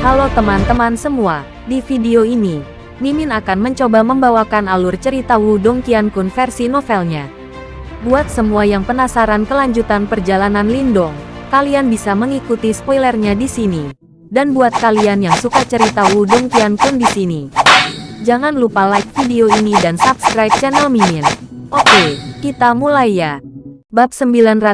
Halo teman-teman semua, di video ini, Mimin akan mencoba membawakan alur cerita Wudong Qiankun versi novelnya. Buat semua yang penasaran kelanjutan perjalanan Lindong, kalian bisa mengikuti spoilernya di sini. Dan buat kalian yang suka cerita Wudong Qiankun di sini, jangan lupa like video ini dan subscribe channel Mimin. Oke, kita mulai ya. Bab 957,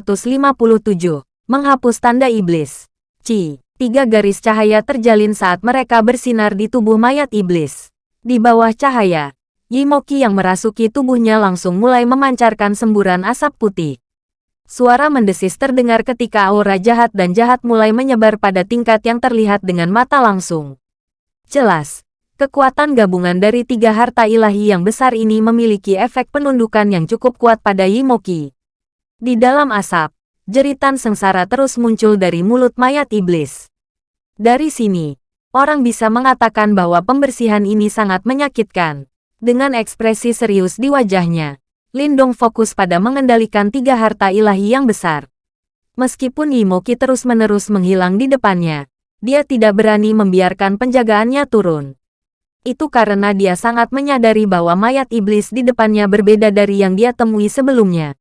Menghapus Tanda Iblis. Ci, tiga garis cahaya terjalin saat mereka bersinar di tubuh mayat iblis. Di bawah cahaya, Yimoki yang merasuki tubuhnya langsung mulai memancarkan semburan asap putih. Suara mendesis terdengar ketika aura jahat dan jahat mulai menyebar pada tingkat yang terlihat dengan mata langsung. Jelas, kekuatan gabungan dari tiga harta ilahi yang besar ini memiliki efek penundukan yang cukup kuat pada Yimoki. Di dalam asap, jeritan sengsara terus muncul dari mulut mayat iblis. Dari sini, orang bisa mengatakan bahwa pembersihan ini sangat menyakitkan. Dengan ekspresi serius di wajahnya, Lindong fokus pada mengendalikan tiga harta ilahi yang besar. Meskipun Yimoki terus-menerus menghilang di depannya, dia tidak berani membiarkan penjagaannya turun. Itu karena dia sangat menyadari bahwa mayat iblis di depannya berbeda dari yang dia temui sebelumnya.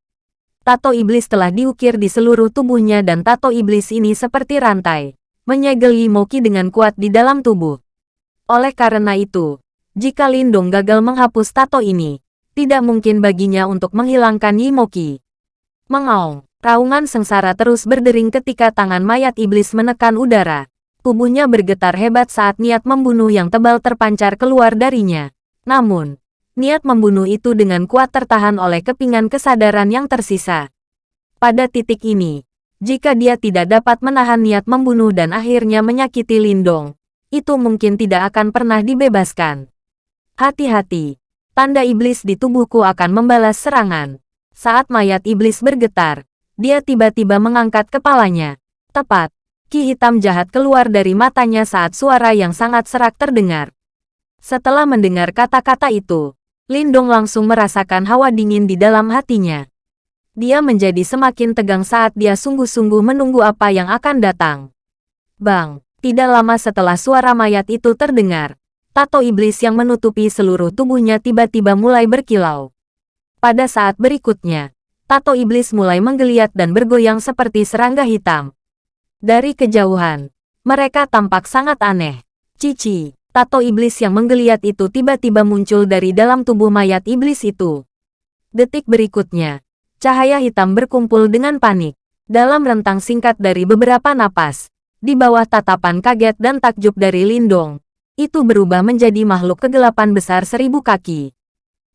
Tato iblis telah diukir di seluruh tubuhnya dan tato iblis ini seperti rantai menyegel Yimoki dengan kuat di dalam tubuh. Oleh karena itu, jika Lindong gagal menghapus tato ini, tidak mungkin baginya untuk menghilangkan Yimoki. Mengaung, raungan sengsara terus berdering ketika tangan mayat iblis menekan udara. Tubuhnya bergetar hebat saat niat membunuh yang tebal terpancar keluar darinya. Namun, niat membunuh itu dengan kuat tertahan oleh kepingan kesadaran yang tersisa. Pada titik ini, jika dia tidak dapat menahan niat membunuh dan akhirnya menyakiti Lindong, itu mungkin tidak akan pernah dibebaskan. Hati-hati, tanda iblis di tubuhku akan membalas serangan. Saat mayat iblis bergetar, dia tiba-tiba mengangkat kepalanya. Tepat, ki hitam jahat keluar dari matanya saat suara yang sangat serak terdengar. Setelah mendengar kata-kata itu, Lindong langsung merasakan hawa dingin di dalam hatinya. Dia menjadi semakin tegang saat dia sungguh-sungguh menunggu apa yang akan datang. Bang, tidak lama setelah suara mayat itu terdengar, tato iblis yang menutupi seluruh tubuhnya tiba-tiba mulai berkilau. Pada saat berikutnya, tato iblis mulai menggeliat dan bergoyang seperti serangga hitam. Dari kejauhan, mereka tampak sangat aneh. Cici, tato iblis yang menggeliat itu tiba-tiba muncul dari dalam tubuh mayat iblis itu. Detik berikutnya, Cahaya hitam berkumpul dengan panik. Dalam rentang singkat dari beberapa napas, di bawah tatapan kaget dan takjub dari Lindong, itu berubah menjadi makhluk kegelapan besar seribu kaki.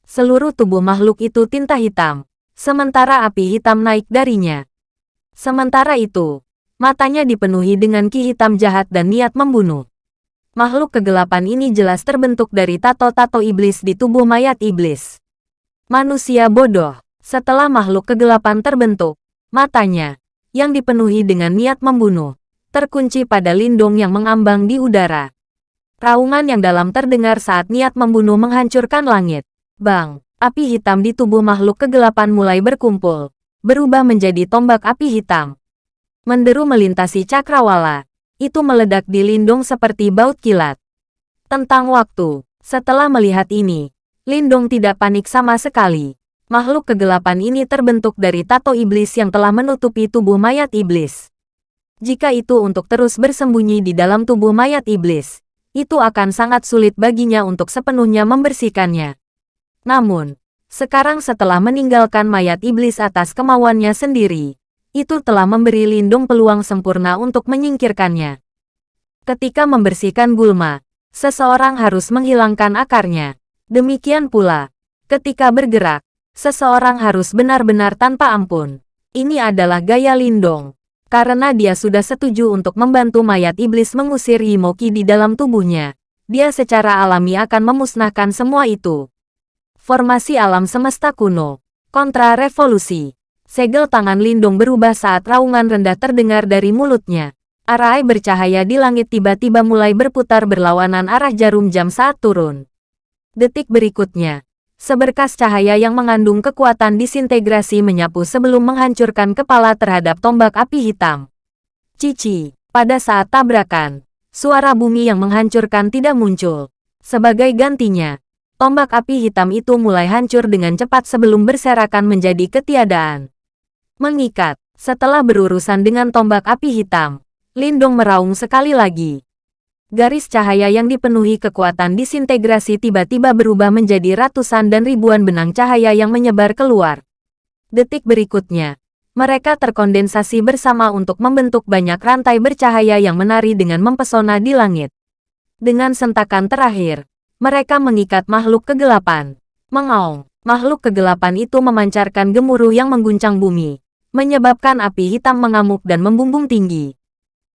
Seluruh tubuh makhluk itu tinta hitam, sementara api hitam naik darinya. Sementara itu, matanya dipenuhi dengan ki hitam jahat dan niat membunuh. Makhluk kegelapan ini jelas terbentuk dari tato-tato iblis di tubuh mayat iblis. Manusia bodoh. Setelah makhluk kegelapan terbentuk, matanya, yang dipenuhi dengan niat membunuh, terkunci pada lindung yang mengambang di udara. Raungan yang dalam terdengar saat niat membunuh menghancurkan langit. Bang, api hitam di tubuh makhluk kegelapan mulai berkumpul, berubah menjadi tombak api hitam. Menderu melintasi cakrawala, itu meledak di lindung seperti baut kilat. Tentang waktu, setelah melihat ini, Lindung tidak panik sama sekali makhluk kegelapan ini terbentuk dari tato iblis yang telah menutupi tubuh mayat iblis. Jika itu untuk terus bersembunyi di dalam tubuh mayat iblis, itu akan sangat sulit baginya untuk sepenuhnya membersihkannya. Namun, sekarang setelah meninggalkan mayat iblis atas kemauannya sendiri, itu telah memberi Lindung peluang sempurna untuk menyingkirkannya. Ketika membersihkan gulma, seseorang harus menghilangkan akarnya. Demikian pula, ketika bergerak, Seseorang harus benar-benar tanpa ampun. Ini adalah gaya Lindong. Karena dia sudah setuju untuk membantu mayat iblis mengusir Yimoki di dalam tubuhnya, dia secara alami akan memusnahkan semua itu. Formasi alam semesta kuno. Kontra revolusi. Segel tangan Lindong berubah saat raungan rendah terdengar dari mulutnya. Arai bercahaya di langit tiba-tiba mulai berputar berlawanan arah jarum jam saat turun. Detik berikutnya, Seberkas cahaya yang mengandung kekuatan disintegrasi menyapu sebelum menghancurkan kepala terhadap tombak api hitam. Cici, pada saat tabrakan, suara bumi yang menghancurkan tidak muncul. Sebagai gantinya, tombak api hitam itu mulai hancur dengan cepat sebelum berserakan menjadi ketiadaan. Mengikat, setelah berurusan dengan tombak api hitam, Lindong meraung sekali lagi. Garis cahaya yang dipenuhi kekuatan disintegrasi tiba-tiba berubah menjadi ratusan dan ribuan benang cahaya yang menyebar keluar. Detik berikutnya, mereka terkondensasi bersama untuk membentuk banyak rantai bercahaya yang menari dengan mempesona di langit. Dengan sentakan terakhir, mereka mengikat makhluk kegelapan. Mengaung, makhluk kegelapan itu memancarkan gemuruh yang mengguncang bumi, menyebabkan api hitam mengamuk dan membumbung tinggi.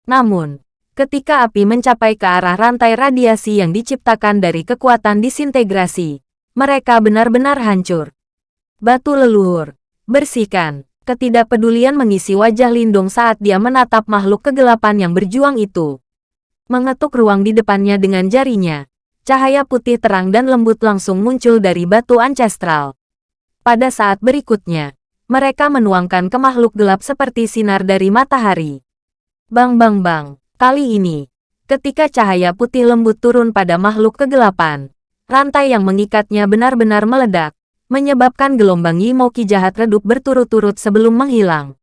Namun, Ketika api mencapai ke arah rantai radiasi yang diciptakan dari kekuatan disintegrasi, mereka benar-benar hancur. Batu leluhur, bersihkan. Ketidakpedulian mengisi wajah Lindung saat dia menatap makhluk kegelapan yang berjuang itu. Mengetuk ruang di depannya dengan jarinya. Cahaya putih terang dan lembut langsung muncul dari batu ancestral. Pada saat berikutnya, mereka menuangkan ke makhluk gelap seperti sinar dari matahari. Bang bang bang. Kali ini, ketika cahaya putih lembut turun pada makhluk kegelapan, rantai yang mengikatnya benar-benar meledak, menyebabkan gelombang Yimoki jahat redup berturut-turut sebelum menghilang.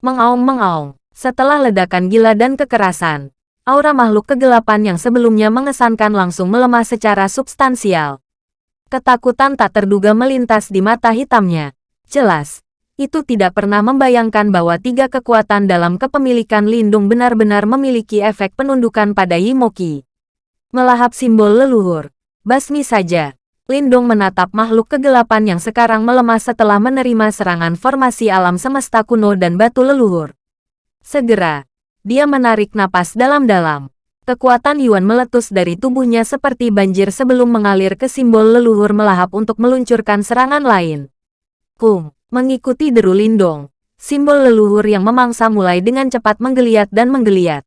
Mengaung-mengaung, setelah ledakan gila dan kekerasan, aura makhluk kegelapan yang sebelumnya mengesankan langsung melemah secara substansial. Ketakutan tak terduga melintas di mata hitamnya. Jelas, itu tidak pernah membayangkan bahwa tiga kekuatan dalam kepemilikan Lindung benar-benar memiliki efek penundukan pada Yimoki. Melahap simbol leluhur. Basmi saja. Lindung menatap makhluk kegelapan yang sekarang melemah setelah menerima serangan formasi alam semesta kuno dan batu leluhur. Segera, dia menarik napas dalam-dalam. Kekuatan Yuan meletus dari tubuhnya seperti banjir sebelum mengalir ke simbol leluhur melahap untuk meluncurkan serangan lain. Kung. Mengikuti deru Lindong, simbol leluhur yang memangsa mulai dengan cepat menggeliat dan menggeliat.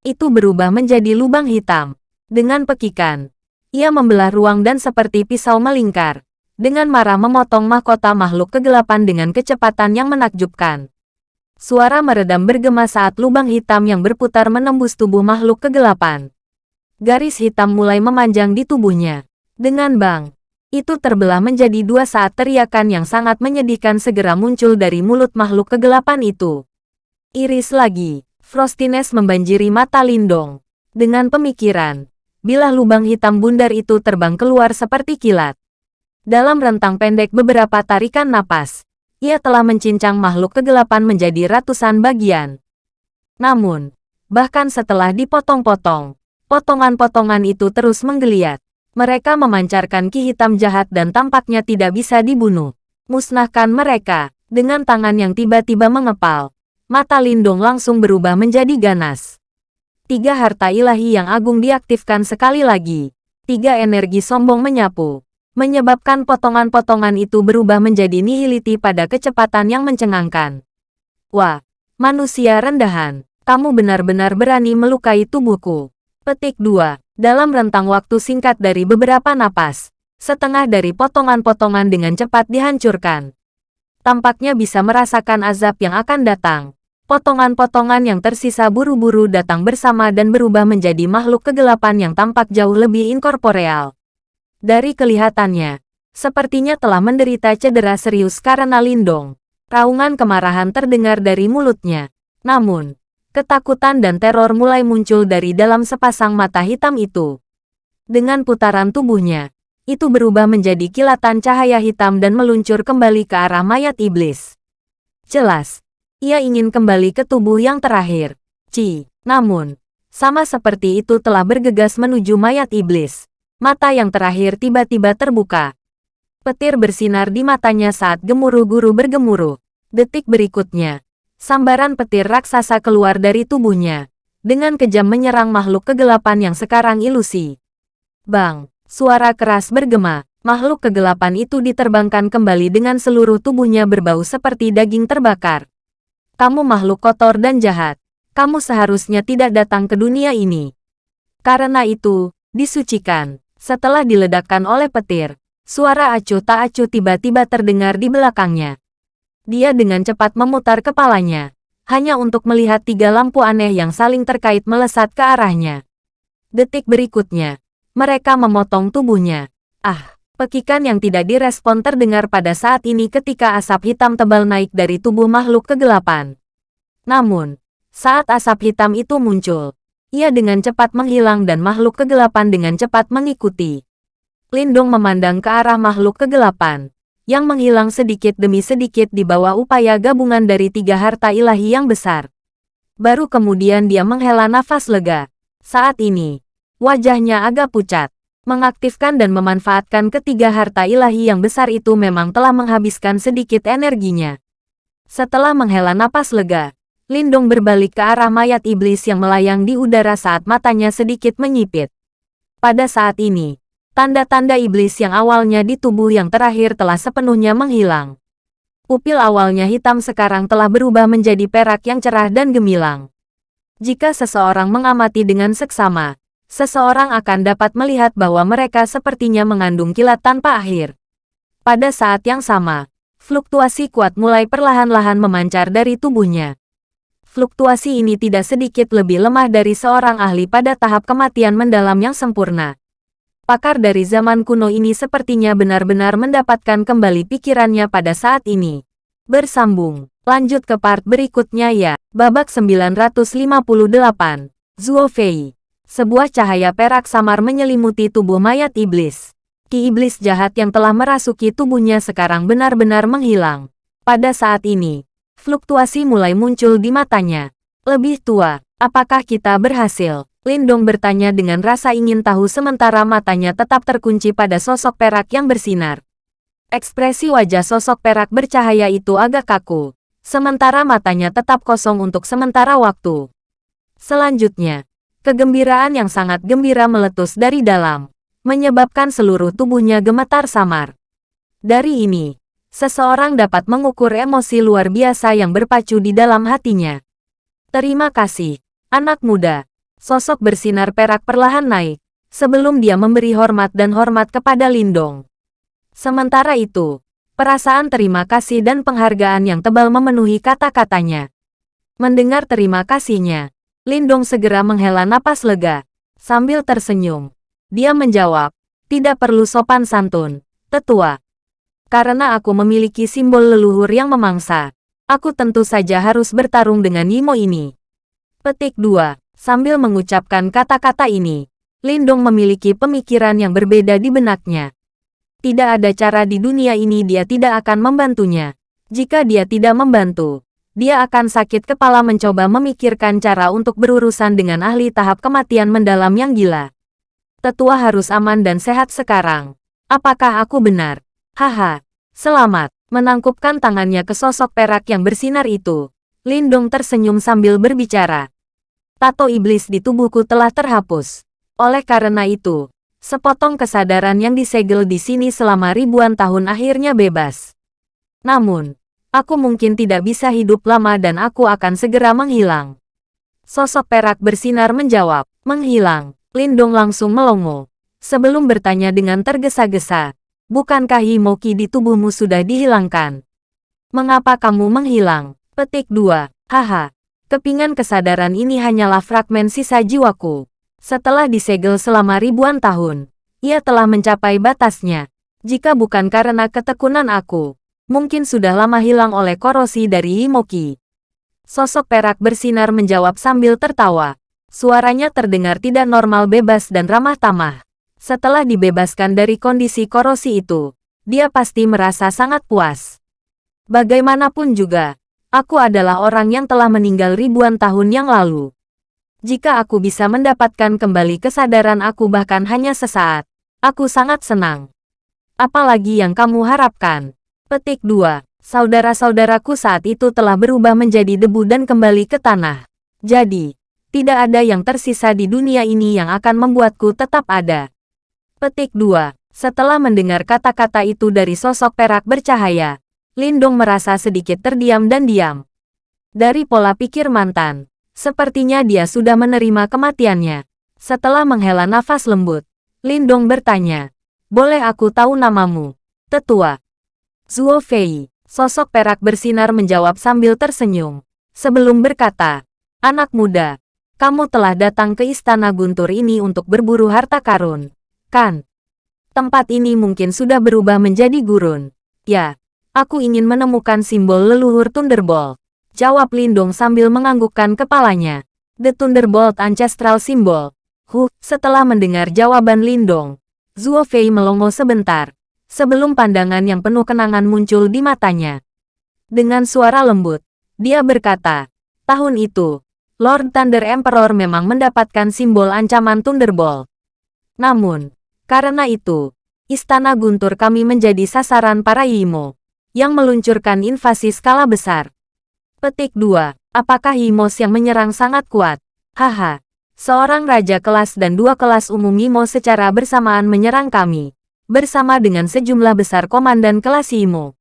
Itu berubah menjadi lubang hitam. Dengan pekikan, ia membelah ruang dan seperti pisau melingkar. Dengan marah memotong mahkota makhluk kegelapan dengan kecepatan yang menakjubkan. Suara meredam bergema saat lubang hitam yang berputar menembus tubuh makhluk kegelapan. Garis hitam mulai memanjang di tubuhnya. Dengan bang, itu terbelah menjadi dua saat teriakan yang sangat menyedihkan segera muncul dari mulut makhluk kegelapan itu. Iris lagi, frostiness membanjiri mata Lindong. Dengan pemikiran, bila lubang hitam bundar itu terbang keluar seperti kilat. Dalam rentang pendek beberapa tarikan napas, ia telah mencincang makhluk kegelapan menjadi ratusan bagian. Namun, bahkan setelah dipotong-potong, potongan-potongan itu terus menggeliat. Mereka memancarkan ki hitam jahat dan tampaknya tidak bisa dibunuh. Musnahkan mereka, dengan tangan yang tiba-tiba mengepal. Mata Lindong langsung berubah menjadi ganas. Tiga harta ilahi yang agung diaktifkan sekali lagi. Tiga energi sombong menyapu. Menyebabkan potongan-potongan itu berubah menjadi nihiliti pada kecepatan yang mencengangkan. Wah, manusia rendahan. Kamu benar-benar berani melukai tubuhku. Petik 2. Dalam rentang waktu singkat dari beberapa napas, setengah dari potongan-potongan dengan cepat dihancurkan. Tampaknya bisa merasakan azab yang akan datang. Potongan-potongan yang tersisa buru-buru datang bersama dan berubah menjadi makhluk kegelapan yang tampak jauh lebih inkorporeal. Dari kelihatannya, sepertinya telah menderita cedera serius karena lindung. Raungan kemarahan terdengar dari mulutnya. Namun, Ketakutan dan teror mulai muncul dari dalam sepasang mata hitam itu. Dengan putaran tubuhnya, itu berubah menjadi kilatan cahaya hitam dan meluncur kembali ke arah mayat iblis. Jelas, ia ingin kembali ke tubuh yang terakhir. Ci, namun, sama seperti itu telah bergegas menuju mayat iblis. Mata yang terakhir tiba-tiba terbuka. Petir bersinar di matanya saat gemuruh guru bergemuruh. Detik berikutnya, Sambaran petir raksasa keluar dari tubuhnya, dengan kejam menyerang makhluk kegelapan yang sekarang ilusi. Bang, suara keras bergema, makhluk kegelapan itu diterbangkan kembali dengan seluruh tubuhnya berbau seperti daging terbakar. Kamu makhluk kotor dan jahat. Kamu seharusnya tidak datang ke dunia ini. Karena itu, disucikan. Setelah diledakkan oleh petir, suara acuh tak acuh tiba-tiba terdengar di belakangnya. Dia dengan cepat memutar kepalanya, hanya untuk melihat tiga lampu aneh yang saling terkait melesat ke arahnya. Detik berikutnya, mereka memotong tubuhnya. Ah, pekikan yang tidak direspon terdengar pada saat ini ketika asap hitam tebal naik dari tubuh makhluk kegelapan. Namun, saat asap hitam itu muncul, ia dengan cepat menghilang dan makhluk kegelapan dengan cepat mengikuti. Lindung memandang ke arah makhluk kegelapan, yang menghilang sedikit demi sedikit di bawah upaya gabungan dari tiga harta ilahi yang besar. Baru kemudian dia menghela nafas lega. Saat ini, wajahnya agak pucat. Mengaktifkan dan memanfaatkan ketiga harta ilahi yang besar itu memang telah menghabiskan sedikit energinya. Setelah menghela napas lega, Lindong berbalik ke arah mayat iblis yang melayang di udara saat matanya sedikit menyipit. Pada saat ini, tanda-tanda iblis yang awalnya di tubuh yang terakhir telah sepenuhnya menghilang. Pupil awalnya hitam sekarang telah berubah menjadi perak yang cerah dan gemilang. Jika seseorang mengamati dengan seksama, seseorang akan dapat melihat bahwa mereka sepertinya mengandung kilat tanpa akhir. Pada saat yang sama, fluktuasi kuat mulai perlahan-lahan memancar dari tubuhnya. Fluktuasi ini tidak sedikit lebih lemah dari seorang ahli pada tahap kematian mendalam yang sempurna. Pakar dari zaman kuno ini sepertinya benar-benar mendapatkan kembali pikirannya pada saat ini. Bersambung, lanjut ke part berikutnya ya. Babak 958, Zuo Fei. Sebuah cahaya perak samar menyelimuti tubuh mayat iblis. Ki iblis jahat yang telah merasuki tubuhnya sekarang benar-benar menghilang. Pada saat ini, fluktuasi mulai muncul di matanya. Lebih tua, apakah kita berhasil? Lindong bertanya dengan rasa ingin tahu sementara matanya tetap terkunci pada sosok perak yang bersinar. Ekspresi wajah sosok perak bercahaya itu agak kaku, sementara matanya tetap kosong untuk sementara waktu. Selanjutnya, kegembiraan yang sangat gembira meletus dari dalam, menyebabkan seluruh tubuhnya gemetar samar. Dari ini, seseorang dapat mengukur emosi luar biasa yang berpacu di dalam hatinya. Terima kasih, anak muda. Sosok bersinar perak perlahan naik, sebelum dia memberi hormat dan hormat kepada Lindong. Sementara itu, perasaan terima kasih dan penghargaan yang tebal memenuhi kata-katanya. Mendengar terima kasihnya, Lindong segera menghela napas lega, sambil tersenyum. Dia menjawab, tidak perlu sopan santun, tetua. Karena aku memiliki simbol leluhur yang memangsa, aku tentu saja harus bertarung dengan Yimo ini. Petik 2. Sambil mengucapkan kata-kata ini, Lindong memiliki pemikiran yang berbeda di benaknya. Tidak ada cara di dunia ini dia tidak akan membantunya. Jika dia tidak membantu, dia akan sakit kepala mencoba memikirkan cara untuk berurusan dengan ahli tahap kematian mendalam yang gila. Tetua harus aman dan sehat sekarang. Apakah aku benar? Haha, selamat. Menangkupkan tangannya ke sosok perak yang bersinar itu. Lindong tersenyum sambil berbicara tato iblis di tubuhku telah terhapus. Oleh karena itu, sepotong kesadaran yang disegel di sini selama ribuan tahun akhirnya bebas. Namun, aku mungkin tidak bisa hidup lama dan aku akan segera menghilang. Sosok perak bersinar menjawab, menghilang. Lindong langsung melongo. Sebelum bertanya dengan tergesa-gesa, bukankah Himoki di tubuhmu sudah dihilangkan? Mengapa kamu menghilang? Petik 2. Haha, Kepingan kesadaran ini hanyalah fragmen sisa jiwaku. Setelah disegel selama ribuan tahun, ia telah mencapai batasnya. Jika bukan karena ketekunan aku, mungkin sudah lama hilang oleh korosi dari Himoki. Sosok perak bersinar menjawab sambil tertawa. Suaranya terdengar tidak normal bebas dan ramah tamah. Setelah dibebaskan dari kondisi korosi itu, dia pasti merasa sangat puas. Bagaimanapun juga, Aku adalah orang yang telah meninggal ribuan tahun yang lalu. Jika aku bisa mendapatkan kembali kesadaran aku bahkan hanya sesaat, aku sangat senang. Apalagi yang kamu harapkan. Petik 2. Saudara-saudaraku saat itu telah berubah menjadi debu dan kembali ke tanah. Jadi, tidak ada yang tersisa di dunia ini yang akan membuatku tetap ada. Petik 2. Setelah mendengar kata-kata itu dari sosok perak bercahaya, Lindong merasa sedikit terdiam dan diam. Dari pola pikir mantan, sepertinya dia sudah menerima kematiannya. Setelah menghela nafas lembut, Lindong bertanya, Boleh aku tahu namamu? Tetua. Zuo Fei, sosok perak bersinar menjawab sambil tersenyum. Sebelum berkata, Anak muda, Kamu telah datang ke Istana Guntur ini untuk berburu harta karun, kan? Tempat ini mungkin sudah berubah menjadi gurun. Ya, aku ingin menemukan simbol leluhur Thunderbolt. Jawab Lindong sambil menganggukkan kepalanya. The Thunderbolt Ancestral Symbol. Huh, setelah mendengar jawaban Lindong, Zuo Fei melongo sebentar, sebelum pandangan yang penuh kenangan muncul di matanya. Dengan suara lembut, dia berkata, tahun itu, Lord Thunder Emperor memang mendapatkan simbol ancaman Thunderbolt. Namun, karena itu, Istana Guntur kami menjadi sasaran para Yimo, yang meluncurkan invasi skala besar. Petik 2. Apakah Yimos yang menyerang sangat kuat? Haha, seorang raja kelas dan dua kelas umum Yimo secara bersamaan menyerang kami, bersama dengan sejumlah besar komandan kelas Yimo.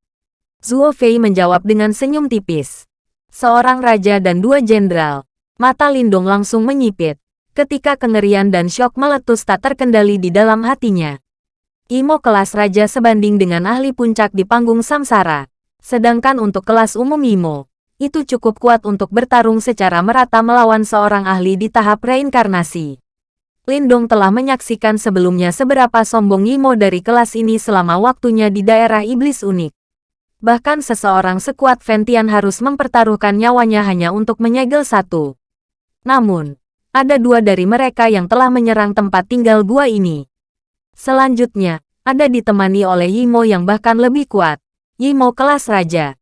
Zuo Fei menjawab dengan senyum tipis. Seorang raja dan dua jenderal, Mata Lindong langsung menyipit, ketika kengerian dan syok meletus tak terkendali di dalam hatinya. Imo kelas raja sebanding dengan ahli puncak di panggung samsara. Sedangkan untuk kelas umum Imo, itu cukup kuat untuk bertarung secara merata melawan seorang ahli di tahap reinkarnasi. Lindong telah menyaksikan sebelumnya seberapa sombong Imo dari kelas ini selama waktunya di daerah iblis unik. Bahkan seseorang sekuat Ventian harus mempertaruhkan nyawanya hanya untuk menyegel satu. Namun, ada dua dari mereka yang telah menyerang tempat tinggal gua ini. Selanjutnya, ada ditemani oleh Yimo yang bahkan lebih kuat, Yimo kelas raja.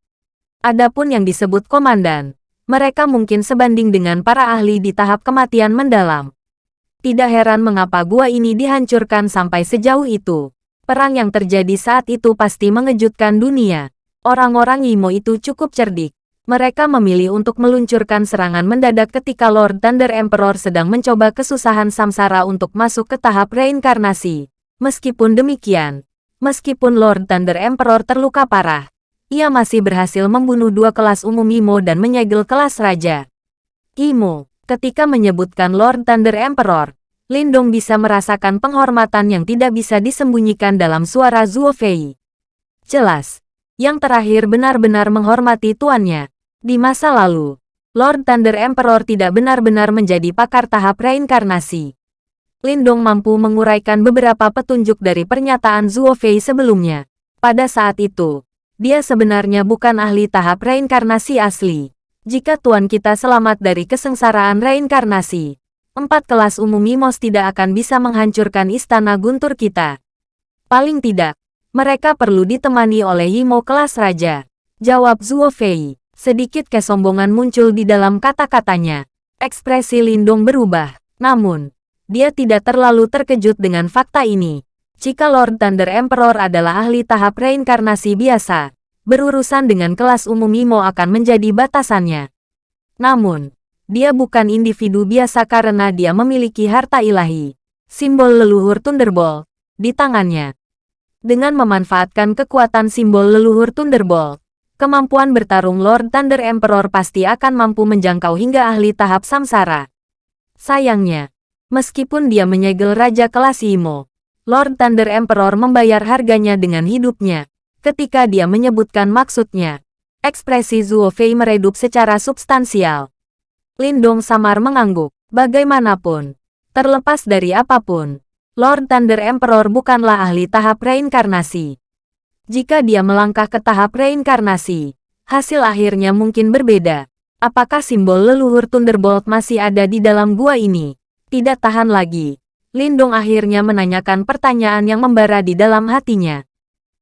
Adapun yang disebut komandan, mereka mungkin sebanding dengan para ahli di tahap kematian mendalam. Tidak heran mengapa gua ini dihancurkan sampai sejauh itu. Perang yang terjadi saat itu pasti mengejutkan dunia. Orang-orang Yimo itu cukup cerdik. Mereka memilih untuk meluncurkan serangan mendadak ketika Lord Thunder Emperor sedang mencoba kesusahan samsara untuk masuk ke tahap reinkarnasi. Meskipun demikian, meskipun Lord Thunder Emperor terluka parah, ia masih berhasil membunuh dua kelas umum Imo dan menyegel kelas raja. Imo, ketika menyebutkan Lord Thunder Emperor, Lindong bisa merasakan penghormatan yang tidak bisa disembunyikan dalam suara Zuo Fei. Jelas, yang terakhir benar-benar menghormati tuannya. Di masa lalu, Lord Thunder Emperor tidak benar-benar menjadi pakar tahap reinkarnasi. Lindong mampu menguraikan beberapa petunjuk dari pernyataan Zuo Fei sebelumnya. Pada saat itu, dia sebenarnya bukan ahli tahap reinkarnasi asli. Jika tuan kita selamat dari kesengsaraan reinkarnasi, empat kelas umum Mimos tidak akan bisa menghancurkan istana guntur kita. Paling tidak, mereka perlu ditemani oleh Yimo kelas raja. Jawab Zuo Fei. Sedikit kesombongan muncul di dalam kata-katanya. Ekspresi Lindong berubah. Namun, dia tidak terlalu terkejut dengan fakta ini. Jika Lord Thunder Emperor adalah ahli tahap reinkarnasi biasa, berurusan dengan kelas umum Imo akan menjadi batasannya. Namun, dia bukan individu biasa karena dia memiliki harta ilahi, simbol leluhur Thunderbolt, di tangannya. Dengan memanfaatkan kekuatan simbol leluhur Thunderbolt, kemampuan bertarung Lord Thunder Emperor pasti akan mampu menjangkau hingga ahli tahap samsara. Sayangnya, meskipun dia menyegel Raja kelas Imo, Lord Thunder Emperor membayar harganya dengan hidupnya. Ketika dia menyebutkan maksudnya, ekspresi Zuo Fei meredup secara substansial. Lindong samar mengangguk. Bagaimanapun, terlepas dari apa pun, Lord Thunder Emperor bukanlah ahli tahap reinkarnasi. Jika dia melangkah ke tahap reinkarnasi, hasil akhirnya mungkin berbeda. Apakah simbol leluhur Thunderbolt masih ada di dalam gua ini? Tidak tahan lagi. Lindong akhirnya menanyakan pertanyaan yang membara di dalam hatinya.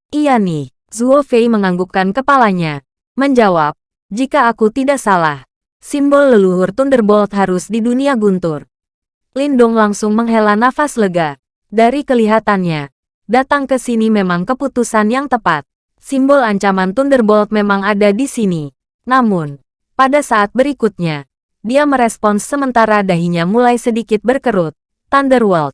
Iya nih, Zuo Fei menganggukkan kepalanya. Menjawab, jika aku tidak salah, simbol leluhur Thunderbolt harus di dunia guntur. Lindong langsung menghela nafas lega. Dari kelihatannya, Datang ke sini memang keputusan yang tepat. Simbol ancaman Thunderbolt memang ada di sini. Namun, pada saat berikutnya, dia merespons sementara dahinya mulai sedikit berkerut. Thunderworld.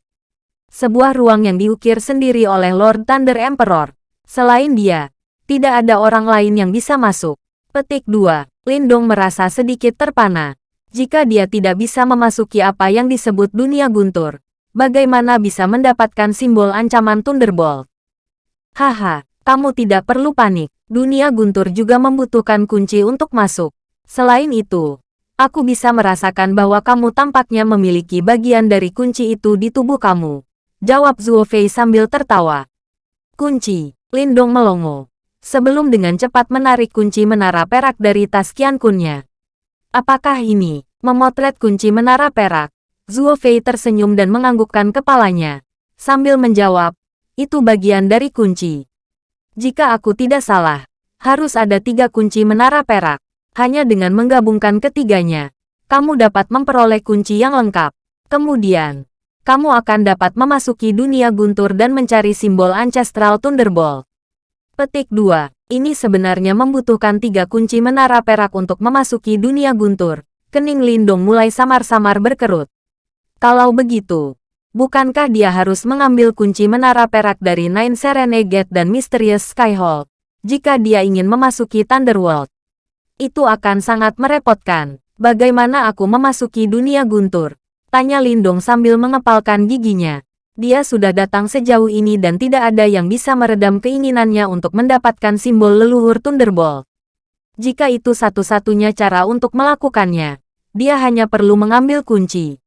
Sebuah ruang yang diukir sendiri oleh Lord Thunder Emperor. Selain dia, tidak ada orang lain yang bisa masuk. Petik 2. Lindong merasa sedikit terpana. Jika dia tidak bisa memasuki apa yang disebut dunia guntur, bagaimana bisa mendapatkan simbol ancaman Thunderbolt? Haha, kamu tidak perlu panik. Dunia guntur juga membutuhkan kunci untuk masuk. Selain itu, Aku bisa merasakan bahwa kamu tampaknya memiliki bagian dari kunci itu di tubuh kamu. Jawab Zuo Fei sambil tertawa. Kunci, Lindong melongo. Sebelum dengan cepat menarik kunci menara perak dari tas Qian Kunnya. Apakah ini, memotret kunci menara perak? Zuo Fei tersenyum dan menganggukkan kepalanya. Sambil menjawab, itu bagian dari kunci. Jika aku tidak salah, harus ada tiga kunci menara perak. Hanya dengan menggabungkan ketiganya, kamu dapat memperoleh kunci yang lengkap. Kemudian, kamu akan dapat memasuki dunia guntur dan mencari simbol Ancestral Thunderbolt. Petik 2. Ini sebenarnya membutuhkan tiga kunci menara perak untuk memasuki dunia guntur. Kening Lindong mulai samar-samar berkerut. Kalau begitu, bukankah dia harus mengambil kunci menara perak dari Nine Serene Gate dan Mysterious Skyhold? Jika dia ingin memasuki Thunderworld, itu akan sangat merepotkan. Bagaimana aku memasuki dunia guntur? Tanya Lindong sambil mengepalkan giginya. Dia sudah datang sejauh ini dan tidak ada yang bisa meredam keinginannya untuk mendapatkan simbol leluhur Thunderbolt. Jika itu satu-satunya cara untuk melakukannya, dia hanya perlu mengambil kunci.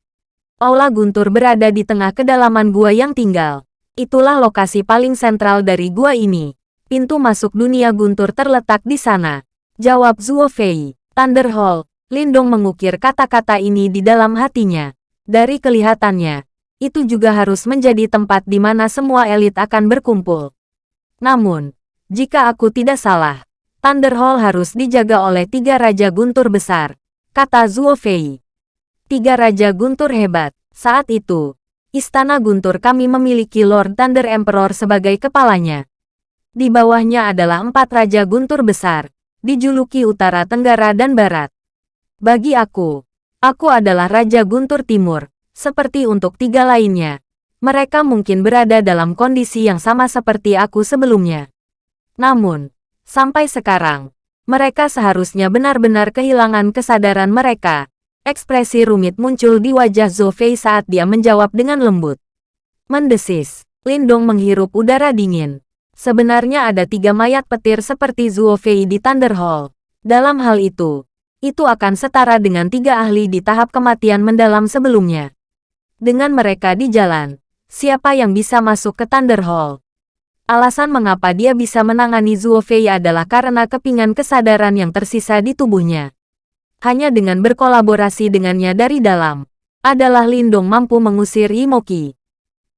Aula Guntur berada di tengah kedalaman gua yang tinggal. Itulah lokasi paling sentral dari gua ini. Pintu masuk dunia Guntur terletak di sana. Jawab Zuo Fei. Thunder Hall. Lindong mengukir kata-kata ini di dalam hatinya. Dari kelihatannya, itu juga harus menjadi tempat di mana semua elit akan berkumpul. Namun, jika aku tidak salah, Thunder Hall harus dijaga oleh tiga Raja Guntur besar, kata Zuo Fei. Tiga Raja Guntur hebat. Saat itu, Istana Guntur kami memiliki Lord Thunder Emperor sebagai kepalanya. Di bawahnya adalah empat Raja Guntur besar, dijuluki Utara Tenggara dan Barat. Bagi aku, aku adalah Raja Guntur Timur, seperti untuk tiga lainnya. Mereka mungkin berada dalam kondisi yang sama seperti aku sebelumnya. Namun, sampai sekarang, mereka seharusnya benar-benar kehilangan kesadaran mereka. Ekspresi rumit muncul di wajah Zofei saat dia menjawab dengan lembut. Mendesis, Lindong menghirup udara dingin. Sebenarnya ada tiga mayat petir seperti Zuo Fei di Thunder Hall. Dalam hal itu, itu akan setara dengan tiga ahli di tahap kematian mendalam sebelumnya. Dengan mereka di jalan, siapa yang bisa masuk ke Thunder Hall? Alasan mengapa dia bisa menangani Zuo Fei adalah karena kepingan kesadaran yang tersisa di tubuhnya. Hanya dengan berkolaborasi dengannya dari dalam, adalah Lindong mampu mengusir Imoki.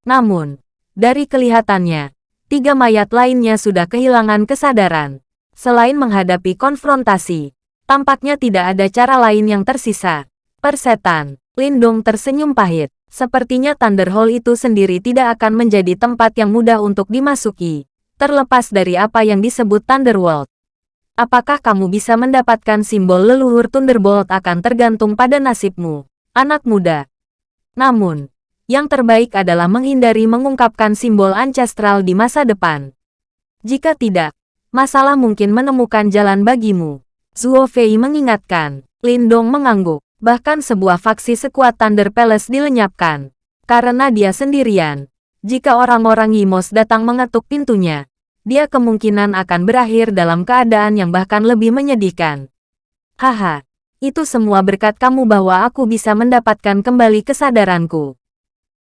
Namun, dari kelihatannya, tiga mayat lainnya sudah kehilangan kesadaran. Selain menghadapi konfrontasi, tampaknya tidak ada cara lain yang tersisa. Persetan, Lindong tersenyum pahit. Sepertinya Thunder Hall itu sendiri tidak akan menjadi tempat yang mudah untuk dimasuki, terlepas dari apa yang disebut Thunderworld. Apakah kamu bisa mendapatkan simbol leluhur Thunderbolt akan tergantung pada nasibmu, anak muda. Namun, yang terbaik adalah menghindari mengungkapkan simbol ancestral di masa depan. Jika tidak, masalah mungkin menemukan jalan bagimu. Zuo Fei mengingatkan. Lindong mengangguk. Bahkan sebuah faksi sekuat Thunder Palace dilenyapkan. Karena dia sendirian. Jika orang-orang Yimos datang mengetuk pintunya, dia kemungkinan akan berakhir dalam keadaan yang bahkan lebih menyedihkan. Haha, itu semua berkat kamu bahwa aku bisa mendapatkan kembali kesadaranku.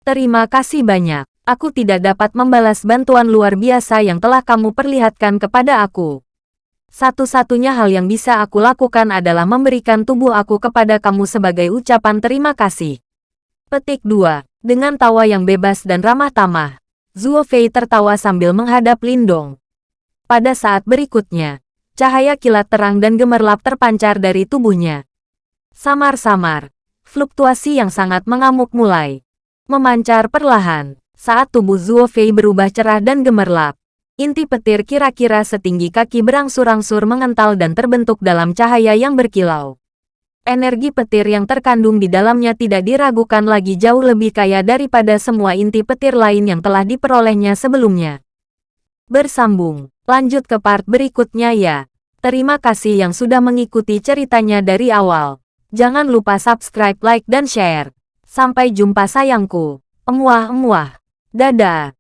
Terima kasih banyak. Aku tidak dapat membalas bantuan luar biasa yang telah kamu perlihatkan kepada aku. Satu-satunya hal yang bisa aku lakukan adalah memberikan tubuh aku kepada kamu sebagai ucapan terima kasih. Petik 2. Dengan tawa yang bebas dan ramah tamah, Zuo Fei tertawa sambil menghadap Lindong. Pada saat berikutnya, cahaya kilat terang dan gemerlap terpancar dari tubuhnya. Samar-samar, fluktuasi yang sangat mengamuk mulai memancar perlahan. Saat tubuh Zuo Fei berubah cerah dan gemerlap, inti petir kira-kira setinggi kaki berangsur-angsur mengental dan terbentuk dalam cahaya yang berkilau. Energi petir yang terkandung di dalamnya tidak diragukan lagi jauh lebih kaya daripada semua inti petir lain yang telah diperolehnya sebelumnya. Bersambung, lanjut ke part berikutnya ya. Terima kasih yang sudah mengikuti ceritanya dari awal. Jangan lupa subscribe, like, dan share. Sampai jumpa sayangku. Emuah-emuah. Dadah.